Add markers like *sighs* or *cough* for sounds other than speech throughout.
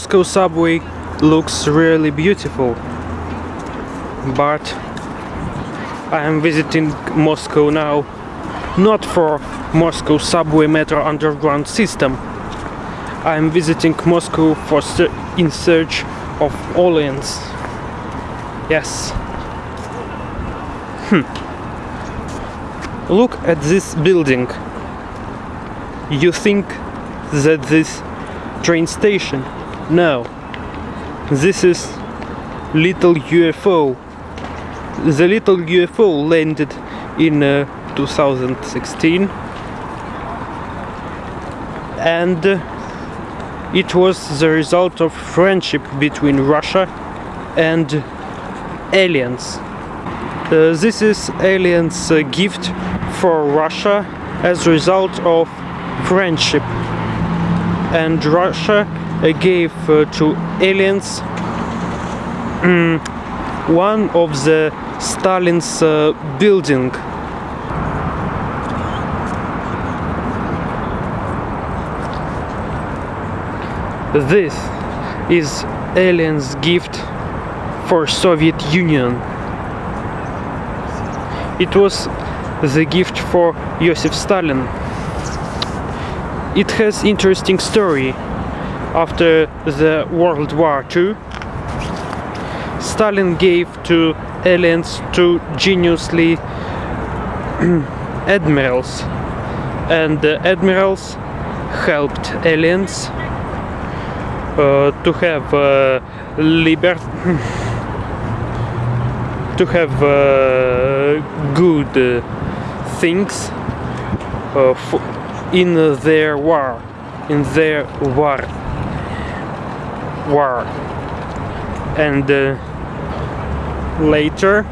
Moscow subway looks really beautiful, but I am visiting Moscow now not for Moscow subway metro underground system. I am visiting Moscow for in search of aliens. Yes. Hmm. Look at this building. You think that this train station? No. This is little UFO. The little UFO landed in uh, 2016 and uh, it was the result of friendship between Russia and aliens. Uh, this is aliens uh, gift for Russia as a result of friendship and Russia gave uh, to aliens um, one of the Stalin's uh, building This is aliens gift for Soviet Union. It was the gift for Joseph Stalin. It has interesting story. After the World War II, Stalin gave to aliens two geniusly *clears throat* admirals and the admirals helped aliens uh, to have uh, liber *laughs* to have uh, good things in their war in their war war. And uh, later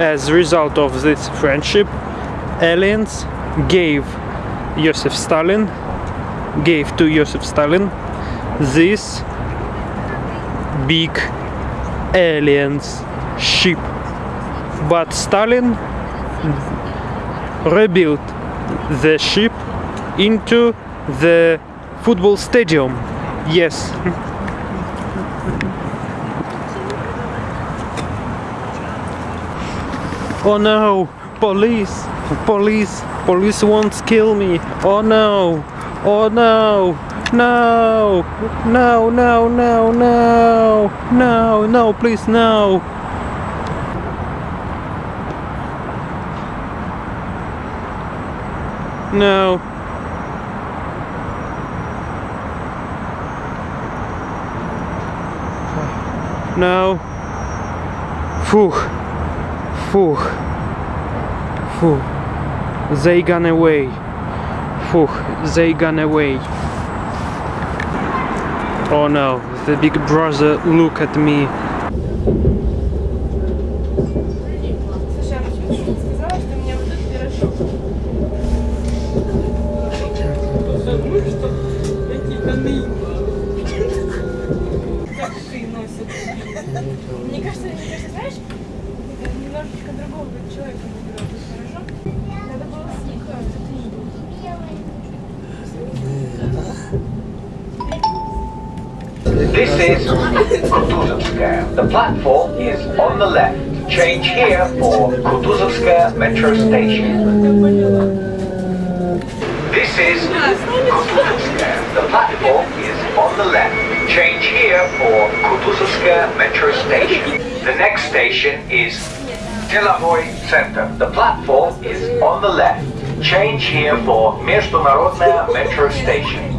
as a result of this friendship aliens gave Joseph Stalin gave to Joseph Stalin this big aliens ship. But Stalin rebuilt the ship into the football stadium yes oh no police police police won't kill me oh no oh no no! No, no, no, no! No, no, please, no! No. No. Phew. Phew. Phew. They gone away. Phew. They gone away. Oh no, the big brother look at me. Мне is Kutuzovskaya. The platform is on the left. Change here for Kutuzovskaya metro station. This is Kutuzovskaya. The platform is on the left. Change here for Kutuzovskaya metro station. The next station is Деловой Center. The platform is on the left. Change here for Международная metro station.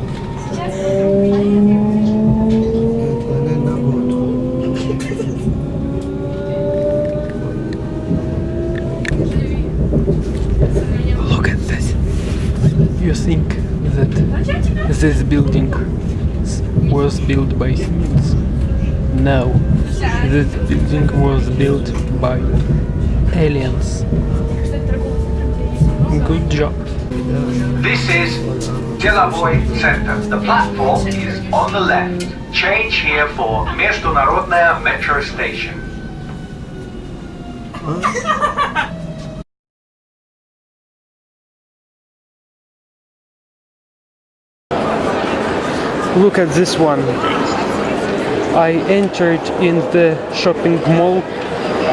you think that this building was built by humans? No, this building was built by aliens. Good job. This is Delovoy Center. The platform is on the left. Change here for Международная metro station. *laughs* Look at this one. I entered in the shopping mall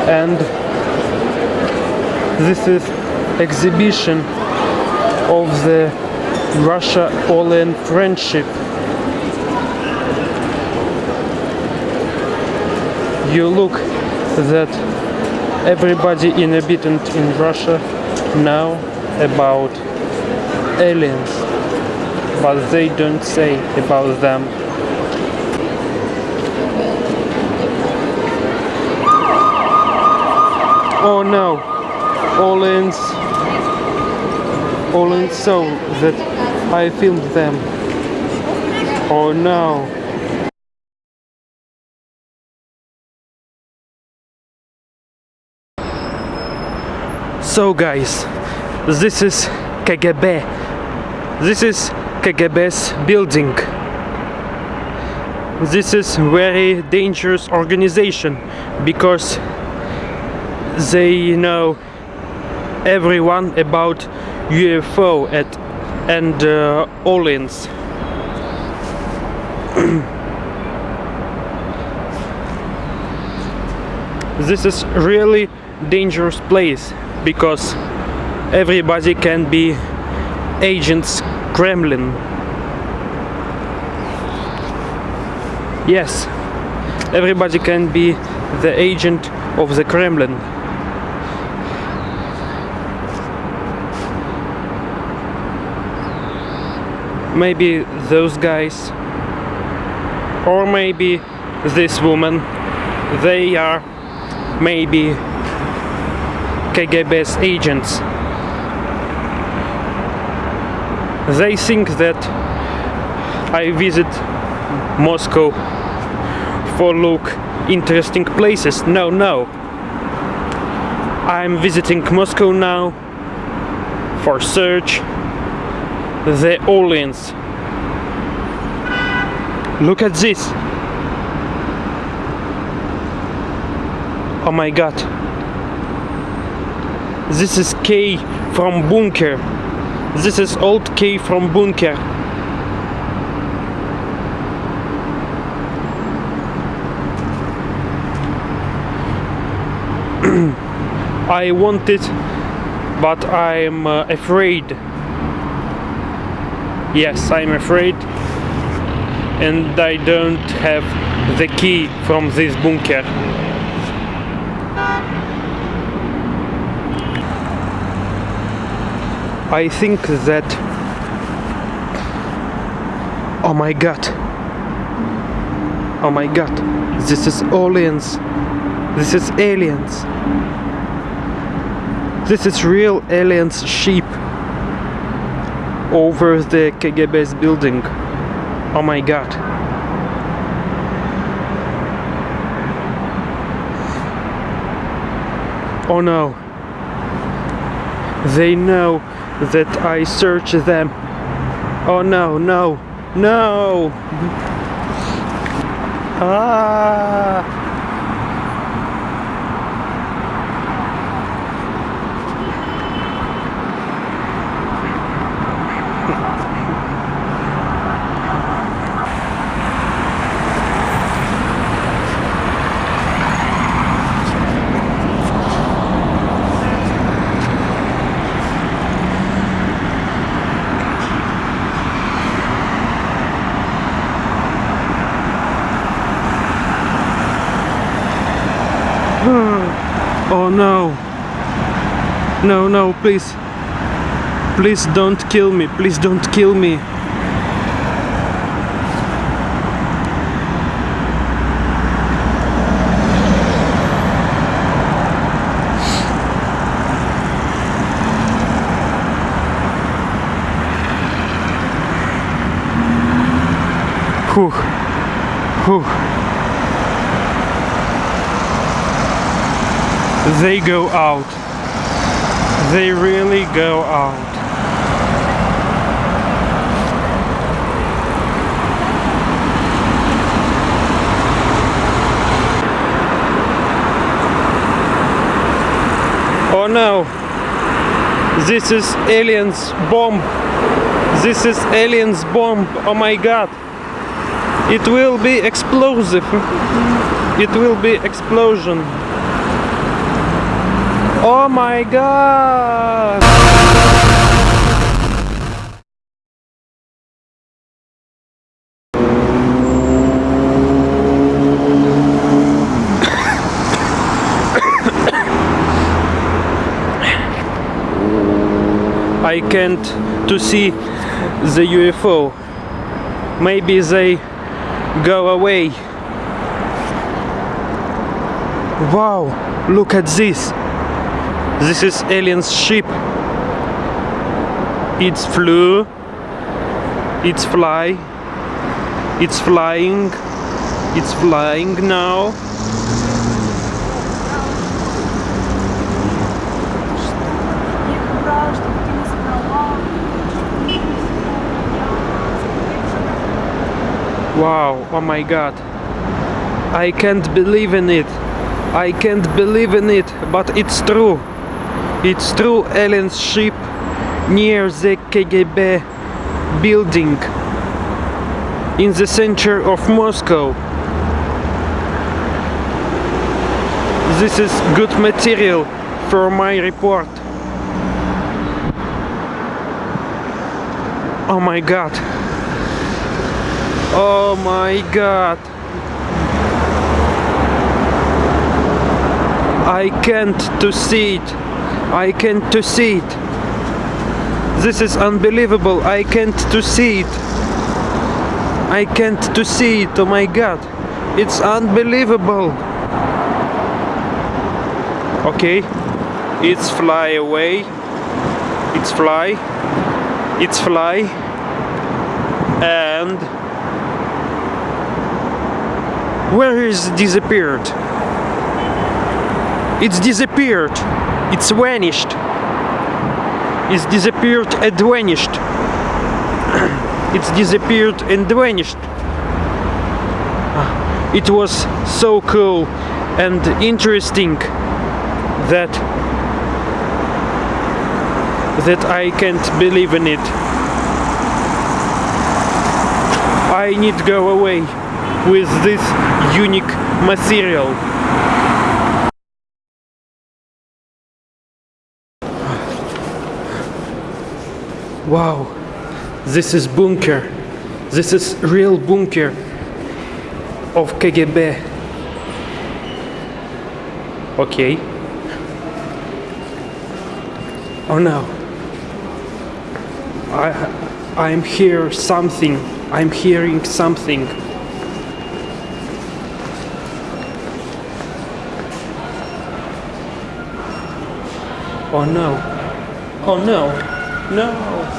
and this is exhibition of the Russia-Poland friendship. You look that everybody inhabitant in Russia know about aliens, but they don't say about them. Oh no, aliens, aliens saw that I filmed them. Oh no. So guys, this is KGB. This is KGB's building. This is very dangerous organization because they know everyone about UFO at, and uh, *clears throat* this is really dangerous place because everybody can be agents Kremlin. Yes, everybody can be the agent of the Kremlin. Maybe those guys, or maybe this woman, they are maybe KGB's agents. They think that I visit Moscow for look interesting places. No, no. I'm visiting Moscow now for search the aliens. Look at this. Oh my god. This is K from bunker. This is old K from bunker. *clears throat* I want it, but I'm uh, afraid. Yes, I'm afraid, and I don't have the key from this bunker. I think that. Oh my god. Oh my god. This is aliens. This is aliens. This is real aliens sheep over the KGB's building. Oh my god. Oh no. They know that I search them. Oh no, no, no! Ah! *sighs* Oh no. No, no, please. Please don't kill me. Please don't kill me. *sighs* Whew. Whew. They go out. They really go out. Oh no! This is aliens bomb! This is aliens bomb! Oh my god! It will be explosive. It will be explosion. Oh my god! I can't to see the UFO. Maybe they go away. Wow, look at this. This is alien's ship. It's flew. It's fly. It's flying. It's flying now. Wow, oh my god. I can't believe in it. I can't believe in it, but it's true. It's true alien's ship near the KGB building in the center of Moscow. This is good material for my report. Oh my god. Oh my god. I can't to see it. I can't to see it. This is unbelievable. I can't to see it. I can't to see it. Oh my god. It's unbelievable. Okay. It's fly away. It's fly. It's fly. And where is disappeared? It's disappeared. It's vanished. It's disappeared and vanished. *clears throat* it's disappeared and vanished. Ah, It was so cool and interesting that that I can't believe in it. I need to go away with this unique material. Wow, this is bunker. This is real bunker of KGB. Okay. Oh no. I I'm here something. I'm hearing something. Oh no. Oh no. No.